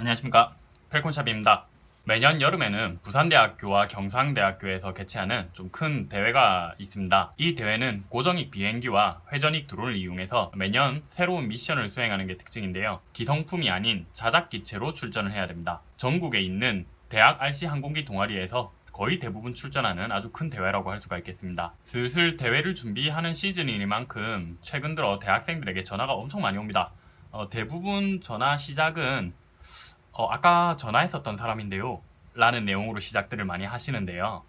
안녕하십니까. 펠콘샵입니다. 매년 여름에는 부산대학교와 경상대학교에서 개최하는 좀 큰 대회가 있습니다. 이 대회는 고정익 비행기와 회전익 드론을 이용해서 매년 새로운 미션을 수행하는 게 특징인데요. 기성품이 아닌 자작기체로 출전을 해야 됩니다. 전국에 있는 대학 RC 항공기 동아리에서 거의 대부분 출전하는 아주 큰 대회라고 할 수가 있겠습니다. 슬슬 대회를 준비하는 시즌이니만큼 최근 들어 대학생들에게 전화가 엄청 많이 옵니다. 어, 대부분 전화 시작은 어, 아까 전화했었던 사람인데요. 라는 내용으로 시작들을 많이 하시는데요.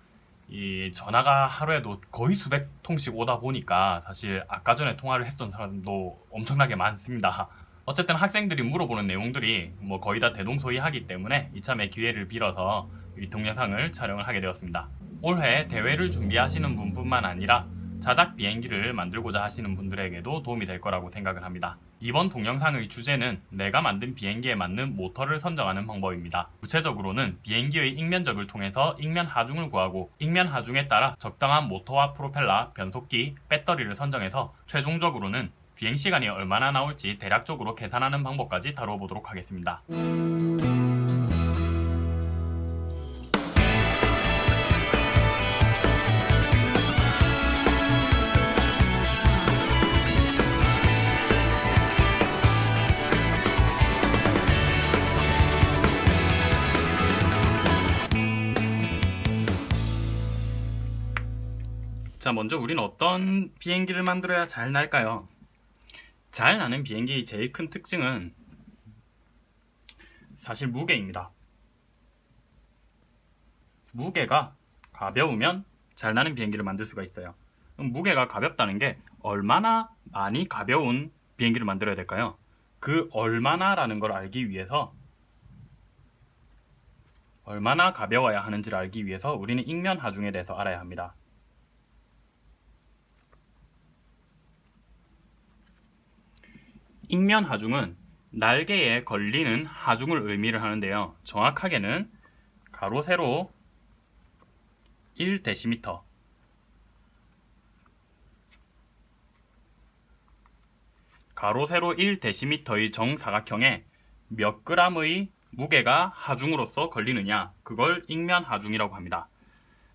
이 전화가 하루에도 거의 수백 통씩 오다 보니까 사실 아까 전에 통화를 했던 사람도 엄청나게 많습니다. 어쨌든 학생들이 물어보는 내용들이 뭐 거의 다 대동소이하기 때문에 이참에 기회를 빌어서 이 동영상을 촬영을 하게 되었습니다. 올해 대회를 준비하시는 분뿐만 아니라 자작 비행기를 만들고자 하시는 분들에게도 도움이 될 거라고 생각을 합니다. 이번 동영상의 주제는 내가 만든 비행기에 맞는 모터를 선정하는 방법입니다. 구체적으로는 비행기의 익면적을 통해서 익면 하중을 구하고 익면 하중에 따라 적당한 모터와 프로펠러, 변속기, 배터리를 선정해서 최종적으로는 비행시간이 얼마나 나올지 대략적으로 계산하는 방법까지 다루어 보도록 하겠습니다. 먼저 우리는 어떤 비행기를 만들어야 잘 날까요? 잘 나는 비행기의 제일 큰 특징은 사실 무게입니다. 무게가 가벼우면 잘 나는 비행기를 만들 수가 있어요. 무게가 가볍다는 게 얼마나 많이 가벼운 비행기를 만들어야 될까요? 그 얼마나 라는 걸 알기 위해서 얼마나 가벼워야 하는지를 알기 위해서 우리는 익면 하중에 대해서 알아야 합니다. 익면 하중은 날개에 걸리는 하중을 의미를 하는데요. 정확하게는 가로 세로 1데시미터 가로 세로 1데시미터의 정사각형에 몇 그램의 무게가 하중으로서 걸리느냐 그걸 익면 하중이라고 합니다.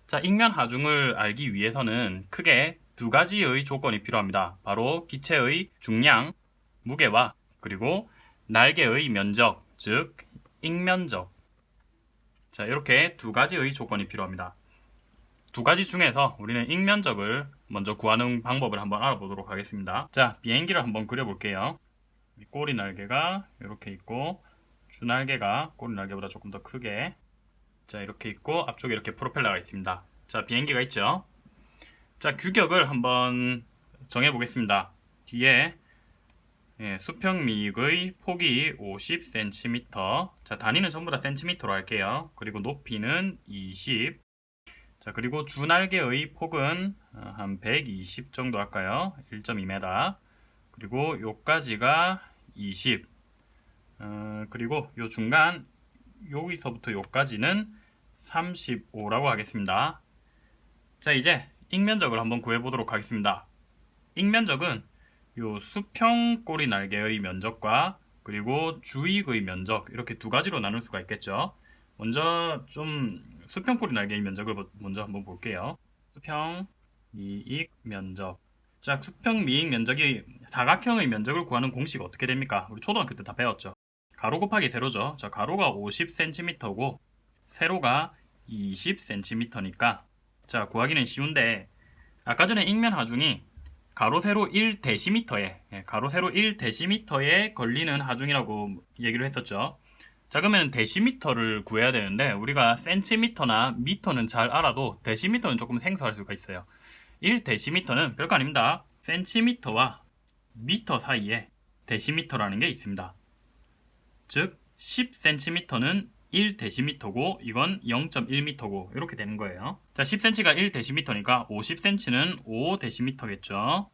자, 익면 하중을 알기 위해서는 크게 두 가지의 조건이 필요합니다. 바로 기체의 중량, 무게와 그리고 날개의 면적, 즉 익면적 자 이렇게 두 가지의 조건이 필요합니다. 두 가지 중에서 우리는 익면적을 먼저 구하는 방법을 한번 알아보도록 하겠습니다. 자 비행기를 한번 그려볼게요. 꼬리 날개가 이렇게 있고 주날개가 꼬리 날개보다 조금 더 크게 자 이렇게 있고 앞쪽에 이렇게 프로펠러가 있습니다. 자 비행기가 있죠. 자 규격을 한번 정해 보겠습니다. 뒤에 예, 수평미익의 폭이 50cm 자 단위는 전부 다 cm로 할게요. 그리고 높이는 20 자, 그리고 주날개의 폭은 어, 한120 정도 할까요? 1.2m 그리고 요까지가 20 어, 그리고 요 중간 여기서부터 요까지는 35라고 하겠습니다. 자 이제 익면적을 한번 구해 보도록 하겠습니다. 익면적은 요 수평 꼬리 날개의 면적과 그리고 주익의 면적 이렇게 두 가지로 나눌 수가 있겠죠. 먼저 좀 수평 꼬리 날개의 면적을 먼저 한번 볼게요. 수평 미익 면적 자 수평 미익 면적이 사각형의 면적을 구하는 공식 어떻게 됩니까? 우리 초등학교 때 다 배웠죠. 가로 곱하기 세로죠. 자 가로가 50cm고 세로가 20cm니까 자 구하기는 쉬운데 아까 전에 익면 하중이 가로 세로 1데시미터에 예, 가로 세로 1데시미터에 걸리는 하중이라고 얘기를 했었죠. 자 그러면 데시미터를 구해야 되는데 우리가 센티미터나 미터는 잘 알아도 데시미터는 조금 생소할 수가 있어요. 1데시미터는 별거 아닙니다. 센티미터와 미터 사이에 데시미터라는 게 있습니다. 즉 10cm는 1데시미터고 이건 0.1m고 이렇게 되는 거예요. 자, 10cm가 1데시미터니까 50cm는 5데시미터겠죠.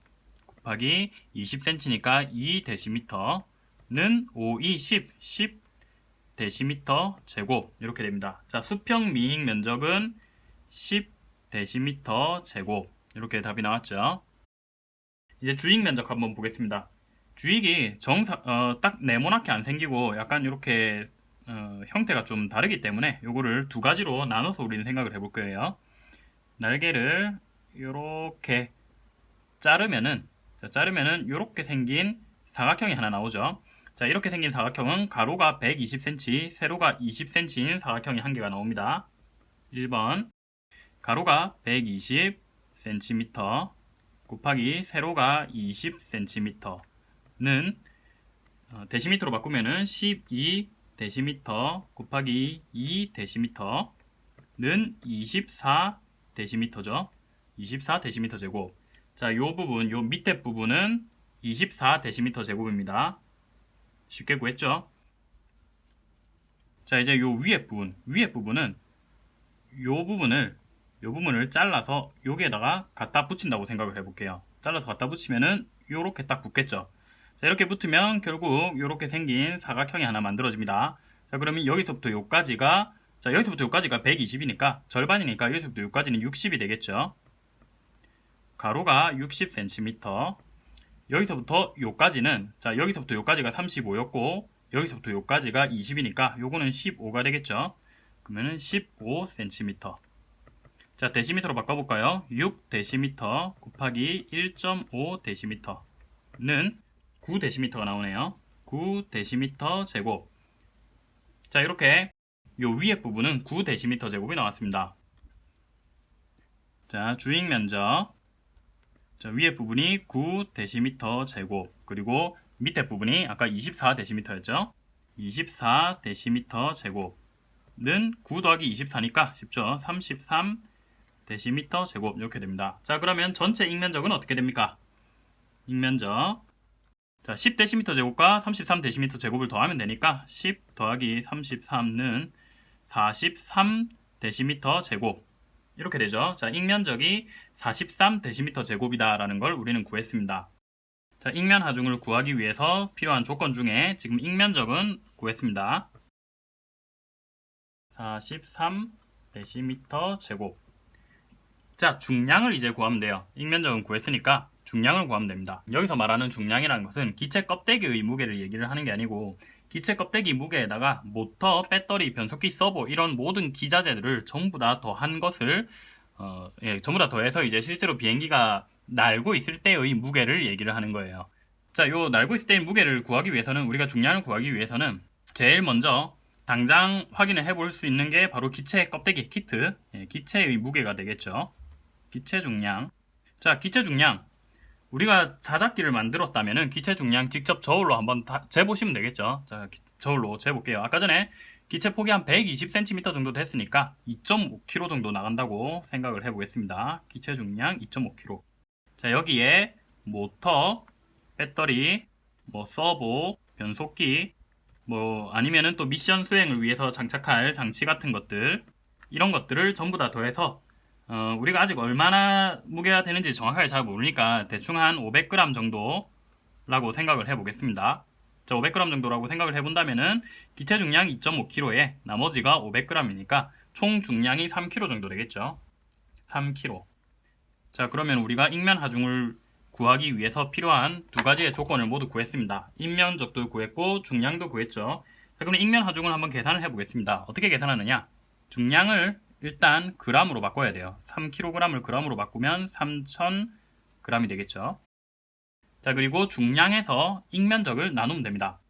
곱하기 20cm니까 2데시미터는 5, 2, 10, 10 데시미터 제곱 이렇게 됩니다. 자, 수평 미익 면적은 10 데시미터 제곱 이렇게 답이 나왔죠. 이제 주익 면적 한번 보겠습니다. 주익이 정사, 어, 딱 네모나게 안 생기고 약간 이렇게 어, 형태가 좀 다르기 때문에 요거를 두 가지로 나눠서 우리는 생각을 해볼 거예요. 날개를 이렇게 자르면은 자, 자르면은 이렇게 생긴 사각형이 하나 나오죠. 자 이렇게 생긴 사각형은 가로가 120cm, 세로가 20cm인 사각형이 한 개가 나옵니다. 1번 가로가 120cm 곱하기 세로가 20cm는 어, 데시미터로 바꾸면은 12 데시미터 곱하기 2 데시미터는 24 데시미터죠. 24 데시미터 제곱. 자, 요 부분, 요 밑에 부분은 24 데시미터 제곱입니다. 쉽게 구했죠? 자, 이제 요 위에 부분, 위에 부분은 요 부분을 요 부분을 잘라서 여기에다가 갖다 붙인다고 생각을 해볼게요. 잘라서 갖다 붙이면은 요렇게 딱 붙겠죠. 자, 이렇게 붙으면 결국 이렇게 생긴 사각형이 하나 만들어집니다. 자, 그러면 여기서부터 여기까지가 자, 여기서부터 여기까지가 120이니까 절반이니까 여기서부터 여기까지는 60이 되겠죠. 가로가 60cm. 여기서부터 여기까지는 자, 여기서부터 여기까지가 35였고 여기서부터 여기까지가 20이니까 요거는 15가 되겠죠. 그러면은 15cm. 자, 데시미터로 바꿔볼까요? 6 데시미터 곱하기 1.5 데시미터는 9데시미터가 나오네요. 9데시미터 제곱. 자, 이렇게 요 위에 부분은 9데시미터 제곱이 나왔습니다. 자, 주익 면적. 자, 위에 부분이 9데시미터 제곱. 그리고 밑에 부분이 아까 24데시미터였죠? 24데시미터 제곱은 9 더하기 24니까 쉽죠? 33 데시미터 제곱 이렇게 됩니다. 자 그러면 전체 익면적은 어떻게 됩니까? 익면적 자 10데시미터 제곱과 33데시미터 제곱을 더하면 되니까 10 더하기 33은 43데시미터 제곱 이렇게 되죠. 자 익면적이 43데시미터 제곱이다 라는 걸 우리는 구했습니다. 자 익면 하중을 구하기 위해서 필요한 조건 중에 지금 익면적은 구했습니다. 43데시미터 제곱 자, 중량을 이제 구하면 돼요. 익면적은 구했으니까 중량을 구하면 됩니다. 여기서 말하는 중량이라는 것은 기체 껍데기의 무게를 얘기를 하는 게 아니고 기체 껍데기 무게에다가 모터, 배터리, 변속기, 서버 이런 모든 기자재들을 전부 다 더한 것을 어, 예, 전부 다 더해서 이제 실제로 비행기가 날고 있을 때의 무게를 얘기를 하는 거예요. 자, 요 날고 있을 때의 무게를 구하기 위해서는 우리가 중량을 구하기 위해서는 제일 먼저 당장 확인을 해볼 수 있는 게 바로 기체 껍데기 키트, 예, 기체의 무게가 되겠죠. 기체 중량. 자, 기체 중량. 우리가 자작기를 만들었다면 기체 중량 직접 저울로 한번 다 재보시면 되겠죠. 자, 저울로 재볼게요. 아까 전에 기체 폭이 한 120cm 정도 됐으니까 2.5kg 정도 나간다고 생각을 해보겠습니다. 기체 중량 2.5kg. 자, 여기에 모터, 배터리, 뭐 서보, 변속기, 뭐 아니면은 또 미션 수행을 위해서 장착할 장치 같은 것들 이런 것들을 전부 다 더해서 어, 우리가 아직 얼마나 무게가 되는지 정확하게 잘 모르니까 대충 한 500g 정도라고 생각을 해보겠습니다. 자, 500g 정도라고 생각을 해본다면은 기체 중량 2.5kg에 나머지가 500g이니까 총 중량이 3kg 정도 되겠죠. 3kg. 자, 그러면 우리가 익면 하중을 구하기 위해서 필요한 두 가지의 조건을 모두 구했습니다. 인면적도 구했고 중량도 구했죠. 자, 그럼 익면 하중을 한번 계산을 해보겠습니다. 어떻게 계산하느냐? 중량을 일단 그람으로 바꿔야 돼요. 3kg을 그람으로 바꾸면 3000g이 되겠죠. 자 그리고 중량에서 익면적을 나누면 됩니다.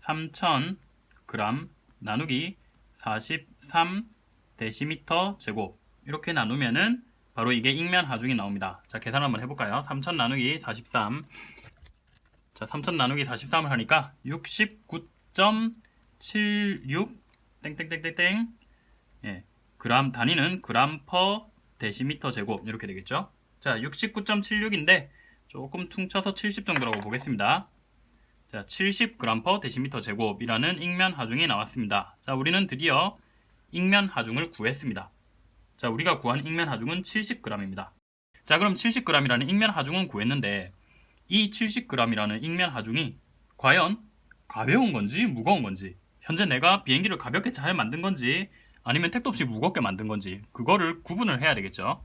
3000g 나누기 43 데시미터 제곱 이렇게 나누면은 바로 이게 익면 하중이 나옵니다. 자 계산 한번 해볼까요? 3000 나누기 43 자, 3000 나누기 43을 하니까 69.76 땡땡땡땡땡 예, 그람 단위는 그람 퍼 데시미터 제곱 이렇게 되겠죠? 자 69.76인데 조금 퉁쳐서 70 정도라고 보겠습니다. 자 70g 퍼 데시미터 제곱이라는 익면 하중이 나왔습니다. 자 우리는 드디어 익면 하중을 구했습니다. 자 우리가 구한 익면 하중은 70g입니다. 자 그럼 70g이라는 익면 하중은 구했는데 이 70g이라는 익면 하중이 과연 가벼운 건지 무거운 건지 현재 내가 비행기를 가볍게 잘 만든 건지 아니면 택도 없이 무겁게 만든 건지 그거를 구분을 해야 되겠죠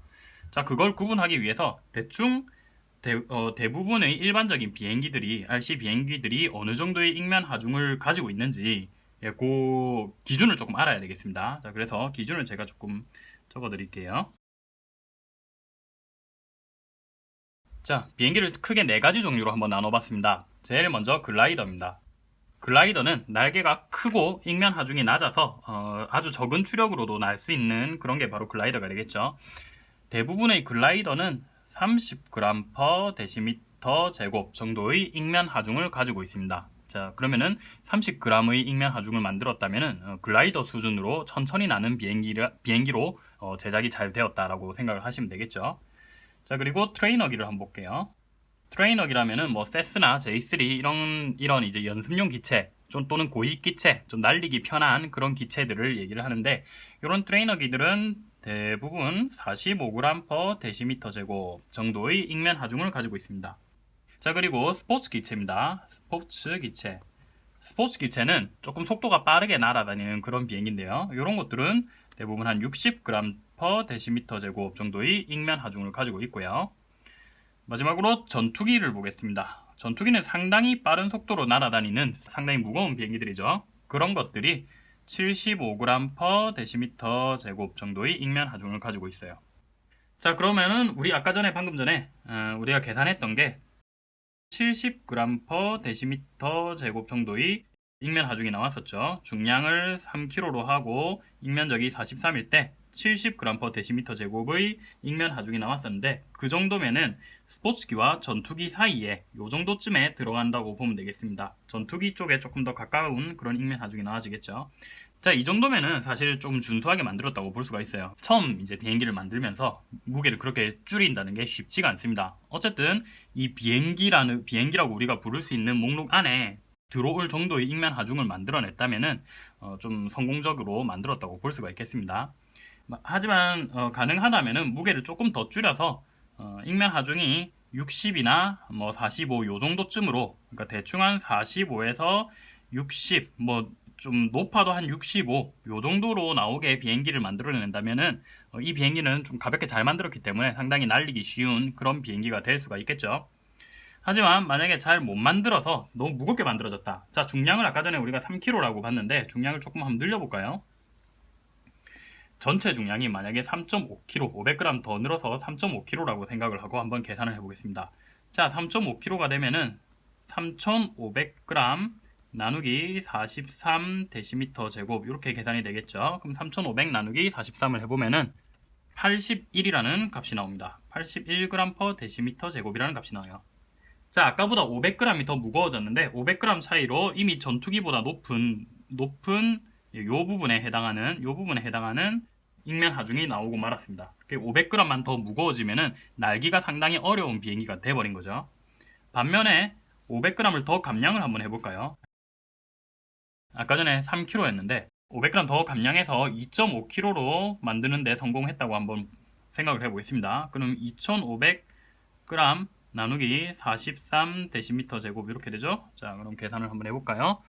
자 그걸 구분하기 위해서 대충 대, 어, 대부분의 일반적인 비행기들이 RC 비행기들이 어느 정도의 익면 하중을 가지고 있는지 예, 그 기준을 조금 알아야 되겠습니다. 자, 그래서 기준을 제가 조금 적어 드릴게요. 자, 비행기를 크게 네 가지 종류로 한번 나눠봤습니다. 제일 먼저 글라이더입니다. 글라이더는 날개가 크고 ing면 하중이 낮아서 어, 아주 적은 추력으로도 날 수 있는 그런 게 바로 글라이더가 되겠죠. 대부분의 글라이더는 30g per 데시미터 제곱 정도의 ing면 하중을 가지고 있습니다. 자 그러면은 30g의 ing면 하중을 만들었다면은 어, 글라이더 수준으로 천천히 나는 비행기를, 비행기로 어, 제작이 잘 되었다라고 생각을 하시면 되겠죠. 자 그리고 트레이너기를 한번 볼게요. 트레이너기라면은 뭐 세스나 J3 이런 이런 이제 연습용 기체 좀 또는 고익 기체 좀 날리기 편한 그런 기체들을 얘기를 하는데 이런 트레이너기들은 대부분 45g per 데시미터 제곱 정도의 ing면 하중을 가지고 있습니다. 자 그리고 스포츠 기체입니다. 스포츠 기체 스포츠 기체는 조금 속도가 빠르게 날아다니는 그런 비행기인데요. 이런 것들은 대부분 한 60g per 데시미터 제곱 정도의 ing면 하중을 가지고 있고요. 마지막으로 전투기를 보겠습니다. 전투기는 상당히 빠른 속도로 날아다니는 상당히 무거운 비행기들이죠. 그런 것들이 75g per 데시미터 제곱 정도의 ing면 하중을 가지고 있어요. 자 그러면은 우리 아까 전에 방금 전에 어, 우리가 계산했던 게 70g per 데시미터 제곱 정도의 ing면 하중이 나왔었죠. 중량을 3kg로 하고 ing면적이 43일 때 70g per 데시미터 제곱의 ing면 하중이 나왔었는데 그 정도면은 스포츠기와 전투기 사이에 요 정도쯤에 들어간다고 보면 되겠습니다. 전투기 쪽에 조금 더 가까운 그런 ing면 하중이 나와지겠죠. 자, 이 정도면은 사실 좀 준수하게 만들었다고 볼 수가 있어요. 처음 이제 비행기를 만들면서 무게를 그렇게 줄인다는 게 쉽지가 않습니다. 어쨌든 이 비행기라는 비행기라고 우리가 부를 수 있는 목록 안에 들어올 정도의 ing면 하중을 만들어냈다면은 어, 좀 성공적으로 만들었다고 볼 수가 있겠습니다. 하지만 어, 가능하다면은 무게를 조금 더 줄여서 어, ing면 하중이 60이나 뭐 45 요 정도쯤으로 그러니까 대충 한 45에서 60 뭐 좀 높아도 한 65 요 정도로 나오게 비행기를 만들어낸다면은 어, 이 비행기는 좀 가볍게 잘 만들었기 때문에 상당히 날리기 쉬운 그런 비행기가 될 수가 있겠죠. 하지만 만약에 잘 못 만들어서 너무 무겁게 만들어졌다. 자 중량을 아까 전에 우리가 3kg라고 봤는데 중량을 조금 한번 늘려볼까요? 전체 중량이 만약에 3.5kg, 500g 더 늘어서 3.5kg라고 생각을 하고 한번 계산을 해보겠습니다. 자, 3.5kg가 되면은 3,500g 나누기 43 데시미터 제곱 이렇게 계산이 되겠죠. 그럼 3,500 나누기 43을 해보면은 81이라는 값이 나옵니다. 81g per 데시미터 제곱이라는 값이 나와요. 자, 아까보다 500g이 더 무거워졌는데 500g 차이로 이미 전투기보다 높은 높은 요 부분에 해당하는 요 부분에 해당하는 ing면 하중이 나오고 말았습니다. 500g만 더 무거워지면은 날기가 상당히 어려운 비행기가 돼버린 거죠. 반면에 500g을 더 감량을 한번 해볼까요? 아까 전에 3kg였는데 500g 더 감량해서 2.5kg로 만드는데 성공했다고 한번 생각을 해보겠습니다. 그럼 2,500g 나누기 43 데시미터 제곱 이렇게 되죠? 자 그럼 계산을 한번 해볼까요?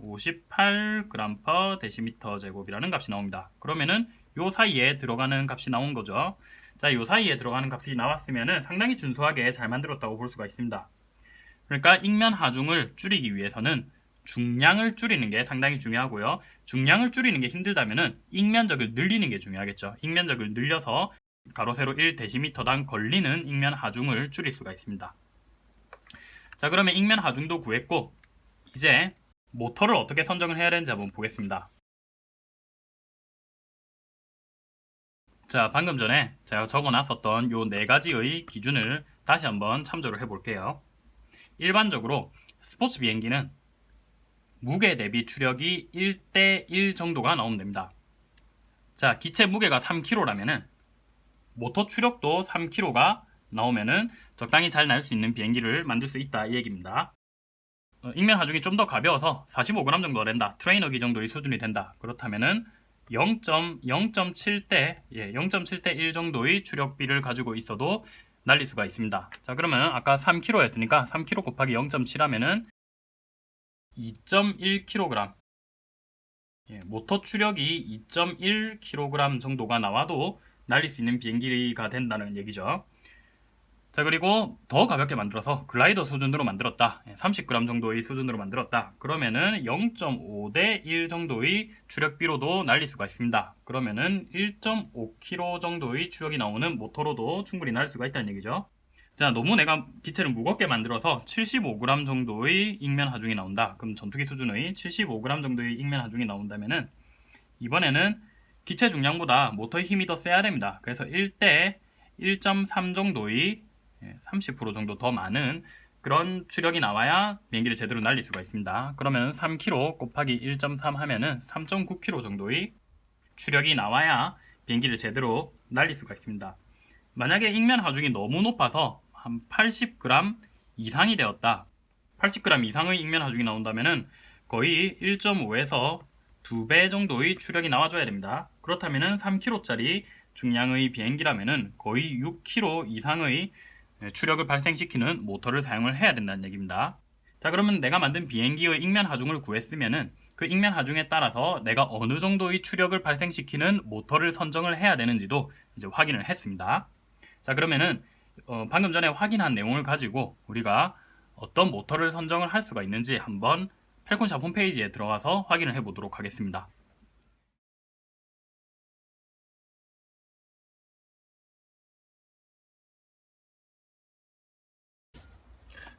58g per 데시미터 제곱이라는 값이 나옵니다. 그러면은 요 사이에 들어가는 값이 나온 거죠. 자, 요 사이에 들어가는 값이 나왔으면은 상당히 준수하게 잘 만들었다고 볼 수가 있습니다. 그러니까 익면 하중을 줄이기 위해서는 중량을 줄이는 게 상당히 중요하고요. 중량을 줄이는 게 힘들다면은 익면적을 늘리는 게 중요하겠죠. 익면적을 늘려서 가로 세로 1데시미터당 걸리는 익면 하중을 줄일 수가 있습니다. 자, 그러면 익면 하중도 구했고 이제 모터를 어떻게 선정을 해야 되는지 한번 보겠습니다. 자, 방금 전에 제가 적어놨었던 요 네 가지의 기준을 다시 한번 참조를 해볼게요. 일반적으로 스포츠 비행기는 무게 대비 추력이 1대 1 정도가 나오면 됩니다. 자, 기체 무게가 3kg라면은 모터 추력도 3kg가 나오면은 적당히 잘 날 수 있는 비행기를 만들 수 있다 이 얘기입니다. 어, 익면 하중이 좀 더 가벼워서 45g 정도가 된다. 트레이너기 정도의 수준이 된다. 그렇다면은 0.0.7대 예, 0.7대 1 정도의 추력비를 가지고 있어도 날릴 수가 있습니다. 자 그러면 아까 3kg였으니까 3kg 곱하기 0.7 하면은 2.1kg 예, 모터 추력이 2.1kg 정도가 나와도 날릴 수 있는 비행기가 된다는 얘기죠. 자 그리고 더 가볍게 만들어서 글라이더 수준으로 만들었다. 30g 정도의 수준으로 만들었다. 그러면은 0.5 대 1 정도의 추력 비로도 날릴 수가 있습니다. 그러면은 1.5kg 정도의 추력이 나오는 모터로도 충분히 날릴 수가 있다는 얘기죠. 자 너무 내가 기체를 무겁게 만들어서 75g 정도의 익면 하중이 나온다. 그럼 전투기 수준의 75g 정도의 익면 하중이 나온다면은 이번에는 기체 중량보다 모터의 힘이 더 세야 됩니다. 그래서 1대 1.3 정도의 30% 예, 정도 더 많은 그런 추력이 나와야 비행기를 제대로 날릴 수가 있습니다. 그러면 3kg 곱하기 1.3 하면은 3.9kg 정도의 추력이 나와야 비행기를 제대로 날릴 수가 있습니다. 만약에 익면 하중이 너무 높아서 한 80g 이상이 되었다. 80g 이상의 익면 하중이 나온다면은 거의 1.5에서 2배 정도의 추력이 나와줘야 됩니다. 그렇다면 3kg짜리 중량의 비행기라면 거의 6kg 이상의 네, 추력을 발생시키는 모터를 사용을 해야 된다는 얘기입니다. 자 그러면 내가 만든 비행기의 익면 하중을 구했으면은 그 익면 하중에 따라서 내가 어느 정도의 추력을 발생시키는 모터를 선정을 해야 되는지도 이제 확인을 했습니다. 자 그러면은 어, 방금 전에 확인한 내용을 가지고 우리가 어떤 모터를 선정을 할 수가 있는지 한번 펠콘샵 홈페이지에 들어가서 확인을 해 보도록 하겠습니다.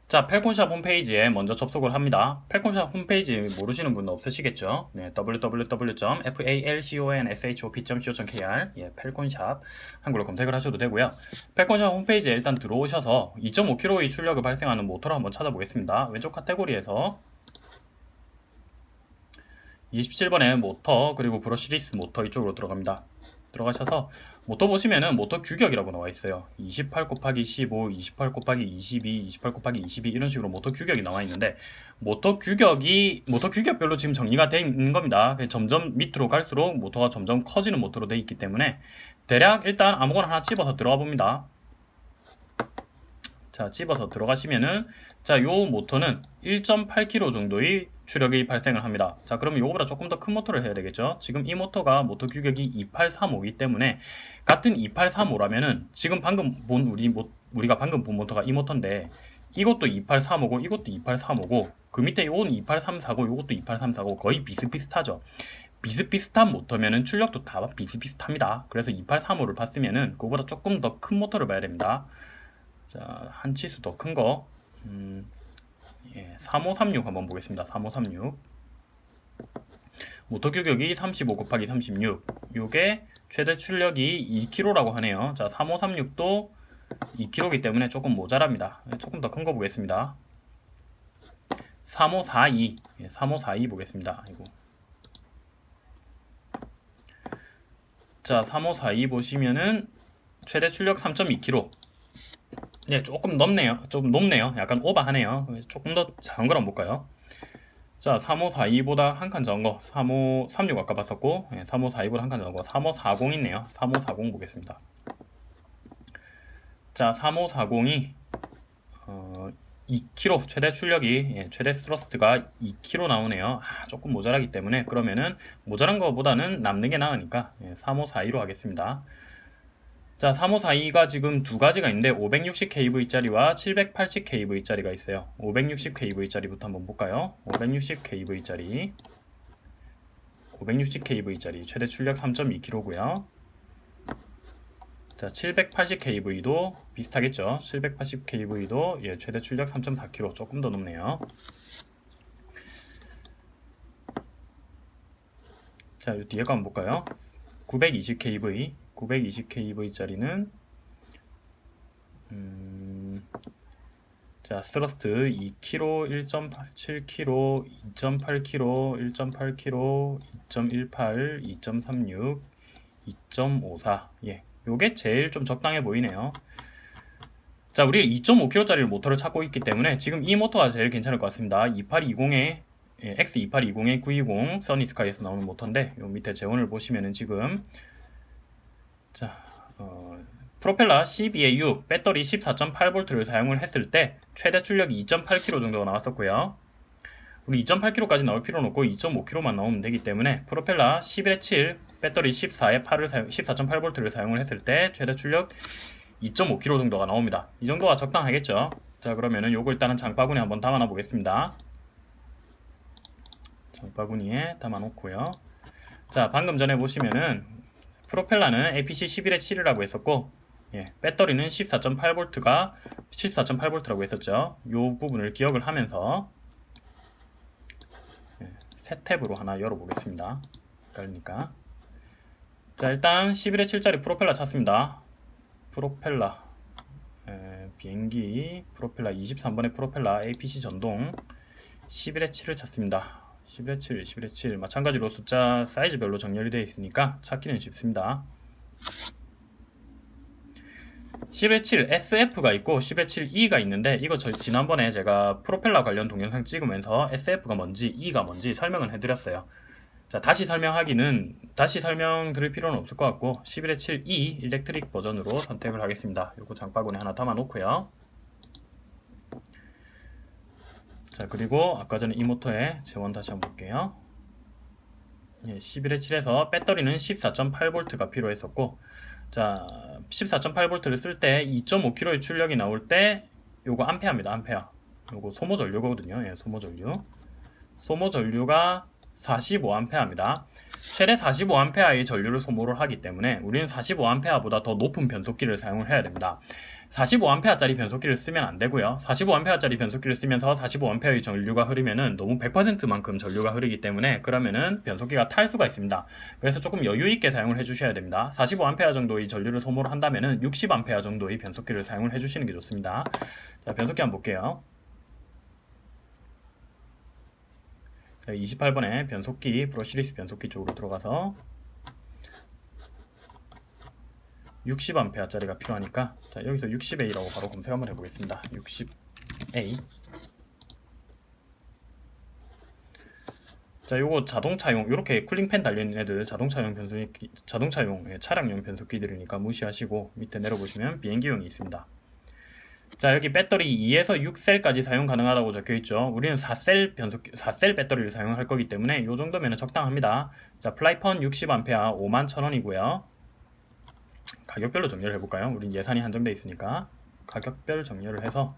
자, 펠콘샵 홈페이지에 먼저 접속을 합니다. 펠콘샵 홈페이지 모르시는 분 없으시겠죠? 네, www.falconshop.co.kr 예, 펠콘샵 한글로 검색을 하셔도 되고요. 펠콘샵 홈페이지에 일단 들어오셔서 2.5kg의 출력을 발생하는 모터를 한번 찾아보겠습니다. 왼쪽 카테고리에서 27번의 모터 그리고 brushless 모터 이쪽으로 들어갑니다. 들어가셔서 모터 보시면은 모터 규격이라고 나와 있어요. 28 곱하기 15, 28 곱하기 22, 28 곱하기 22 이런 식으로 모터 규격이 나와 있는데 모터 규격이 모터 규격별로 지금 정리가 있는 겁니다. 점점 밑으로 갈수록 모터가 점점 커지는 모터로 되어 있기 때문에 대략 일단 아무거나 하나 집어서 들어가 봅니다. 자 집어서 들어가시면은 자 요 모터는 1.8kg 정도의 추력이 발생을 합니다. 자 그러면 이거보다 조금 더 큰 모터를 해야 되겠죠. 지금 이 모터가 모터 규격이 2835이기 때문에 같은 2835라면은 지금 방금 본 우리 모, 우리가 방금 본 모터가 이 모터인데 이것도 2835고 이것도 2835고 그 밑에 이건 28340 이것도 28340 거의 비슷비슷하죠. 비슷비슷한 모터면은 출력도 다 비슷비슷합니다. 그래서 2835를 봤으면은 그거보다 조금 더 큰 모터를 봐야 됩니다. 자, 한 치수 더 큰 거. 음, 예, 3536 한번 보겠습니다. 3536 모터 규격이 35 곱하기 36 요게 최대 출력이 2kg라고 하네요. 자 3536도 2kg이기 때문에 조금 모자랍니다. 예, 조금 더 큰 거 보겠습니다. 3542 예, 3542 보겠습니다. 이거. 자 3542 보시면은 최대 출력 3.2kg 네, 조금 높네요. 좀 높네요. 약간 오버하네요. 조금 더 작은 거랑 볼까요? 자, 3542보다 한칸 적은 거. 3536 아까 봤었고, 네, 3542보다 한칸 적은 거. 3540 있네요. 3540 보겠습니다. 자, 3540이 어, 2kg 최대 출력이 예, 최대 스러스트가 2kg 나오네요. 아, 조금 모자라기 때문에 그러면은 모자란 것보다는 남는 게 나으니까 예, 3542로 하겠습니다. 자 3542가 지금 두 가지가 있는데 560kV짜리와 780kV짜리가 있어요. 560kV짜리부터 한번 볼까요? 560kV짜리 560kV짜리 최대 출력 3.2kg고요. 자 780kV도 비슷하겠죠? 780kV도 예, 최대 출력 3.4kg 조금 더 높네요. 자 뒤에 거 한번 볼까요? 920kV 920kV짜리는 음, 자 스러스트 2kg, 1.87kg, 2.8kg, 1.8kg, 2.18, 2.36, 2.54 예, 요게 제일 좀 적당해 보이네요. 자 우리 2.5kg짜리 모터를 찾고 있기 때문에 지금 이 모터가 제일 괜찮을 것 같습니다. 2820에 예, X2820에 920 써니스카이에서 나오는 모터인데 요 밑에 재원을 보시면은 지금 자, 어, 프로펠러 12에 6, 배터리 14.8V를 사용을 했을 때 최대 출력이 2.8kg 정도가 나왔었고요. 우리 2.8kg까지 나올 필요는 없고 2.5kg만 나오면 되기 때문에 프로펠러 11에 7, 배터리 14에 8을 사용, 14.8V를 사용을 했을 때 최대 출력 2.5kg 정도가 나옵니다. 이 정도가 적당하겠죠. 자 그러면은 요거 일단은 장바구니 한번 담아놔 보겠습니다. 장바구니에 담아놓고요. 자 방금 전에 보시면은 프로펠러는 APC 11의 7이라고 했었고 예, 배터리는 14.8V가 14.8V라고 했었죠. 요 부분을 기억을 하면서 예, 새 탭으로 하나 열어보겠습니다. 헷갈리니까 자 일단 11의 7짜리 프로펠러 찾습니다. 프로펠러 에, 비행기 프로펠러 23번의 프로펠러 APC 전동 11의 7을 찾습니다. 11의 7, 11의 7 마찬가지로 숫자 사이즈별로 정렬이 되어 있으니까 찾기는 쉽습니다. 10의 7 SF가 있고 10의 7 E가 있는데 이거 저 지난번에 제가 프로펠러 관련 동영상 찍으면서 SF가 뭔지 E가 뭔지 설명을 해드렸어요. 자 다시 설명하기는 다시 설명드릴 필요는 없을 것 같고 11의 7 E 일렉트릭 버전으로 선택을 하겠습니다. 요거 장바구니 하나 담아 놓고요. 자 그리고 아까 전에 이 모터의 재원 다시 한번 볼게요. 예, 11의 7에서 배터리는 14.8V가 필요했었고 자 14.8V를 쓸 때 2.5kg의 출력이 나올 때 요거 암페어입니다 암페어. 요거 소모 전류거든요. 예, 소모 전류. 소모 전류가 45A입니다. 최대 45A의 전류를 소모를 하기 때문에 우리는 45A보다 더 높은 변속기를 사용을 해야 됩니다 45A짜리 변속기를 쓰면 안 되고요. 45A짜리 변속기를 쓰면서 45A의 전류가 흐르면은 너무 100%만큼 전류가 흐르기 때문에 그러면은 변속기가 탈 수가 있습니다. 그래서 조금 여유 있게 사용을 해 주셔야 됩니다. 45A 정도의 전류를 소모를 한다면은 60A 정도의 변속기를 사용을 해 주시는 게 좋습니다. 자 변속기 한번 볼게요. 28번에 변속기 브러시리스 변속기 쪽으로 들어가서 60A짜리가 필요하니까 자 여기서 60A라고 바로 검색 한번 해보겠습니다. 60A 자 요거 자동차용 이렇게 cooling fan 달려있는 애들 자동차용 변속기 자동차용 예, 차량용 변속기들이니까 무시하시고 밑에 내려보시면 비행기용이 있습니다. 자 여기 배터리 2에서 6셀까지 사용 가능하다고 적혀있죠. 우리는 4셀 변속 4셀 배터리를 사용할 거기 때문에 이 정도면 적당합니다. 자 플라이펀 60A 51,000원이고요 가격별로 정렬을 해볼까요? 우린 예산이 한정되어 있으니까 가격별 정렬을 해서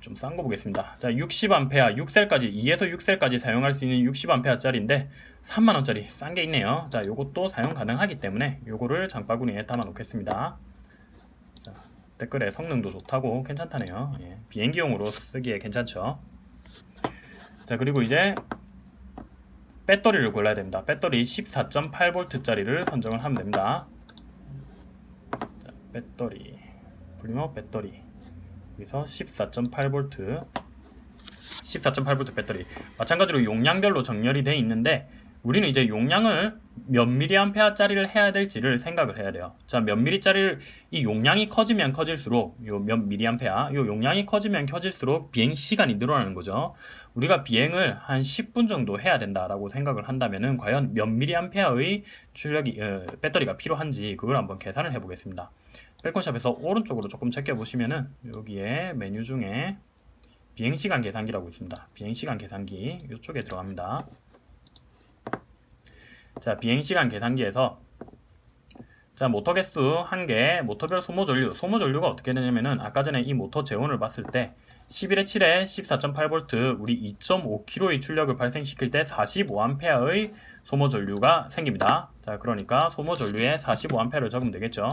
좀 싼 거 보겠습니다. 자 60A 6셀까지 2에서 6셀까지 사용할 수 있는 60A 짜리인데 3만원짜리 싼 게 있네요. 자 요것도 사용 가능하기 때문에 요거를 장바구니에 담아 놓겠습니다. 댓글에 성능도 좋다고 괜찮다네요. 예, 비행기용으로 쓰기에 괜찮죠. 자 그리고 이제 배터리를 골라야 됩니다. 배터리 14.8V 짜리를 선정을 하면 됩니다. 자, 배터리 볼륨업 배터리 여기서 14.8V 14.8V 배터리 마찬가지로 용량별로 정렬이 되어 있는데 우리는 이제 용량을 몇 mA짜리를 해야 될지를 생각을 해야 돼요. 자, 몇 mA짜리를 이 용량이 커지면 커질수록 요몇 mA, 요 용량이 커지면 커질수록 비행 시간이 늘어나는 거죠. 우리가 비행을 한 10분 정도 해야 된다라고 생각을 한다면은 과연 몇 mA의 출력이 어, 배터리가 필요한지 그걸 한번 계산을 해 보겠습니다. 펠콘샵에서 오른쪽으로 조금 제껴 보시면은 여기에 메뉴 중에 비행시간 계산기라고 있습니다. 비행시간 계산기 이쪽에 들어갑니다. 자 비행시간 계산기에서 자 모터 개수 1개 모터별 소모 전류 소모 전류가 어떻게 되냐면은 아까 전에 이 모터 재원을 봤을 때 11의 7에 14.8V 우리 2.5kg의 출력을 발생시킬 때 45A의 소모 전류가 생깁니다 자 그러니까 소모 전류에 45A를 적으면 되겠죠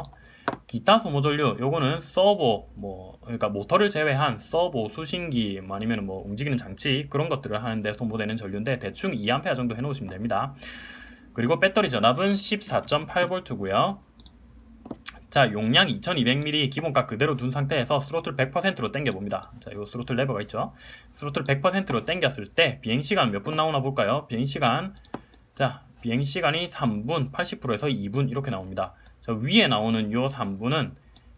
기타 소모 전류 요거는 서버 뭐 그러니까 모터를 제외한 서버 수신기 뭐 아니면 뭐 움직이는 장치 그런 것들을 하는데 소모되는 전류인데 대충 2A 정도 해 놓으시면 됩니다 그리고 배터리 전압은 14.8V고요. 자 용량 2200mAh 기본값 그대로 둔 상태에서 스로틀 100%로 당겨봅니다. 자, 이 스로틀 레버가 있죠. 스로틀 100%로 당겼을 때 비행시간 몇 분 나오나 볼까요? 비행시간 자 비행시간이 3분 80%에서 2분 이렇게 나옵니다. 자, 위에 나오는 이 3분은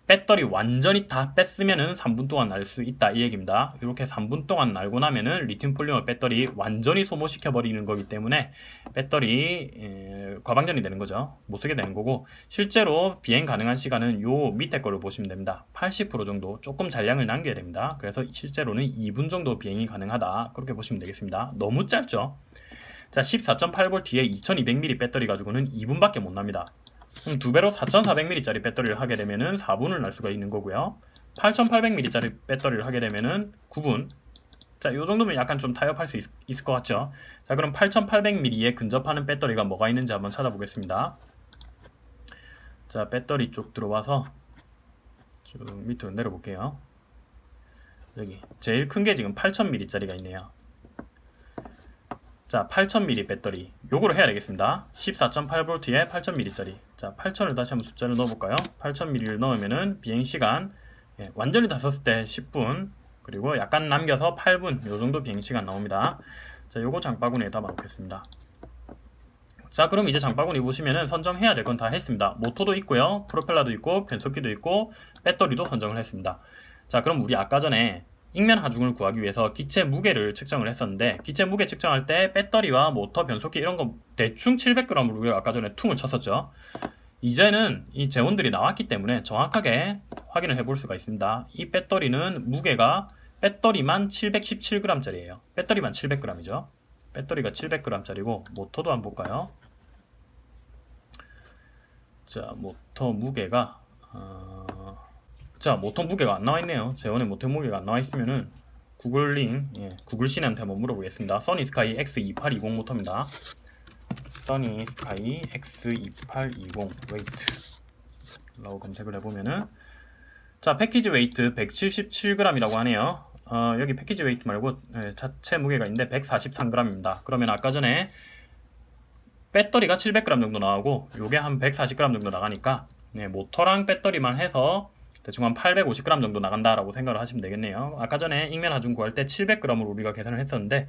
배터리 완전히 다 뺐으면은 3분 동안 날 수 있다 이 얘기입니다. 이렇게 3분 동안 날고 나면은 리튬 폴리머 배터리 완전히 소모시켜 버리는 거기 때문에 배터리 에, 과방전이 되는 거죠. 못 쓰게 되는 거고 실제로 비행 가능한 시간은 요 밑에 거를 보시면 됩니다. 80% 정도 조금 잔량을 남겨야 됩니다. 그래서 실제로는 2분 정도 비행이 가능하다. 그렇게 보시면 되겠습니다. 너무 짧죠? 자 14.8V 뒤에 2200mAh 배터리 가지고는 2분밖에 못 납니다 그럼 두 배로 4400mAh짜리 배터리를 하게 되면은 4분을 날 수가 있는 거고요. 8800mAh짜리 배터리를 하게 되면은 9분. 자, 이 정도면 약간 좀 타협할 수 있, 있을 것 같죠? 자, 그럼 8800mAh에 근접하는 배터리가 뭐가 있는지 한번 찾아보겠습니다. 자, 배터리 쪽 들어와서 쭉 밑으로 내려볼게요. 여기 제일 큰 게 지금 8000mAh짜리가 있네요. 자, 8000mAh 배터리. 요거를 해야 되겠습니다. 14.8V에 8000mAh짜리. 자, 8000을 다시 한번 숫자를 넣어볼까요? 8000mAh를 넣으면은 비행시간, 예, 완전히 다 썼을 때 10분, 그리고 약간 남겨서 8분, 요 정도 비행시간 나옵니다. 자, 요거 장바구니에다 넣겠습니다. 자, 그럼 이제 장바구니 보시면은 선정해야 될 건 다 했습니다. 모터도 있고요, 프로펠러도 있고, 변속기도 있고, 배터리도 선정을 했습니다. 자, 그럼 우리 아까 전에 익면 하중을 구하기 위해서 기체 무게를 측정을 했었는데 기체 무게 측정할 때 배터리와 모터, 변속기 이런 거 대충 700g으로 우리가 아까 전에 퉁을 쳤었죠. 이제는 이 재원들이 나왔기 때문에 정확하게 확인을 해볼 수가 있습니다. 이 배터리는 무게가 배터리만 717g짜리예요. 배터리만 700g이죠. 배터리가 700g짜리고 모터도 한번 볼까요? 자, 모터 무게가 어... 자, 모터 무게가 안 나와 있네요. 제원에 모터 무게가 안 나와 있으면은 구글링, 예, 구글 씨한테 한번 물어보겠습니다. SunnySky X2820 모터입니다. SunnySky X2820 weight 라고 검색을 해보면은 자 package weight 177g이라고 하네요 어, 여기 package weight 말고 예, 자체 무게가 있는데 143g입니다 그러면 아까 전에 배터리가 700g 정도 나오고 요게 한 140g 정도 나가니까 네, 모터랑 배터리만 해서 대충 한 850g 정도 나간다라고 생각을 하시면 되겠네요. 아까 전에 익면 하중 구할 때 700g으로 우리가 계산을 했었는데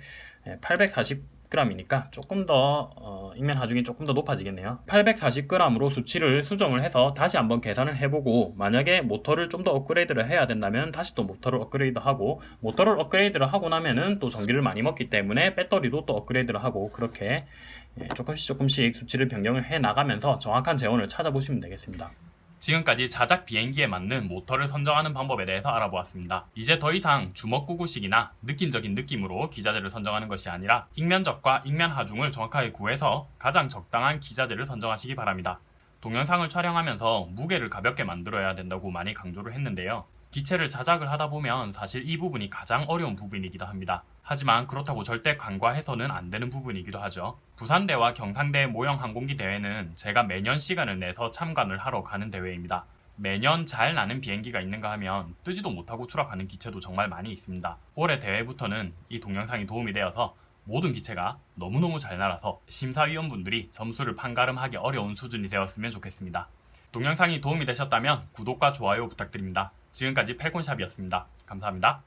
840g이니까 조금 더 어, 익면 하중이 조금 더 높아지겠네요. 840g으로 수치를 수정을 해서 다시 한번 계산을 해보고 만약에 모터를 좀 더 업그레이드를 해야 된다면 다시 또 모터를 업그레이드하고 모터를 업그레이드를 하고 나면은 또 전기를 많이 먹기 때문에 배터리도 또 업그레이드를 하고 그렇게 예, 조금씩 조금씩 수치를 변경을 해 나가면서 정확한 재원을 찾아보시면 되겠습니다. 지금까지 자작 비행기에 맞는 모터를 선정하는 방법에 대해서 알아보았습니다. 이제 더 이상 주먹구구식이나 느낌적인 느낌으로 기자재를 선정하는 것이 아니라 익면적과 익면 하중을 정확하게 구해서 가장 적당한 기자재를 선정하시기 바랍니다. 동영상을 촬영하면서 무게를 가볍게 만들어야 된다고 많이 강조를 했는데요. 기체를 자작을 하다 보면 사실 이 부분이 가장 어려운 부분이기도 합니다. 하지만 그렇다고 절대 간과해서는 안 되는 부분이기도 하죠. 부산대와 경상대 모형 항공기 대회는 제가 매년 시간을 내서 참관을 하러 가는 대회입니다. 매년 잘 나는 비행기가 있는가 하면 뜨지도 못하고 추락하는 기체도 정말 많이 있습니다. 올해 대회부터는 이 동영상이 도움이 되어서 모든 기체가 너무너무 잘 날아서 심사위원분들이 점수를 판가름하기 어려운 수준이 되었으면 좋겠습니다. 동영상이 도움이 되셨다면 구독과 좋아요 부탁드립니다. 지금까지 펠콘샵이었습니다. 감사합니다.